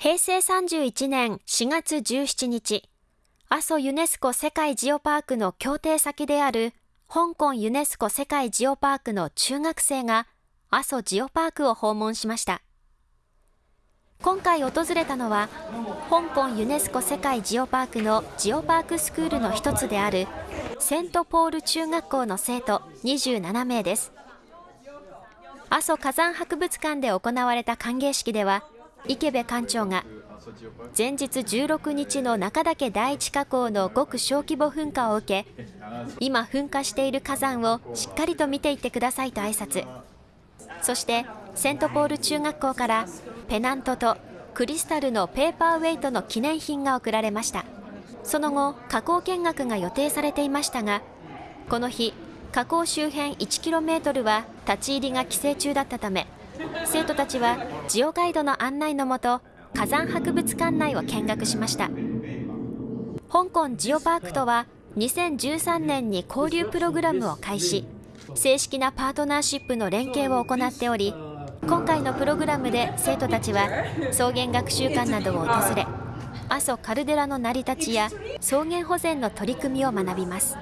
平成31年4月17日、阿蘇ユネスコ世界ジオパークの協定先である香港ユネスコ世界ジオパークの中学生が阿蘇ジオパークを訪問しました。今回訪れたのは、香港ユネスコ世界ジオパークのジオパークスクールの一つであるセントポール中学校の生徒27名です。阿蘇火山博物館で行われた歓迎式では、池部館長が前日16日の中岳第一火口のごく小規模噴火を受け今噴火している火山をしっかりと見ていってくださいと挨拶。そしてセントポール中学校からペナントとクリスタルのペーパーウェイトの記念品が贈られました。その後火口見学が予定されていましたがこの日火口周辺 1km は立ち入りが規制中だったため生徒たちはジオガイドの案内のもと火山博物館内を見学しました。香港ジオパークとは2013年に交流プログラムを開始。正式なパートナーシップの連携を行っており今回のプログラムで生徒たちは草原学習館などを訪れ阿蘇カルデラの成り立ちや草原保全の取り組みを学びます。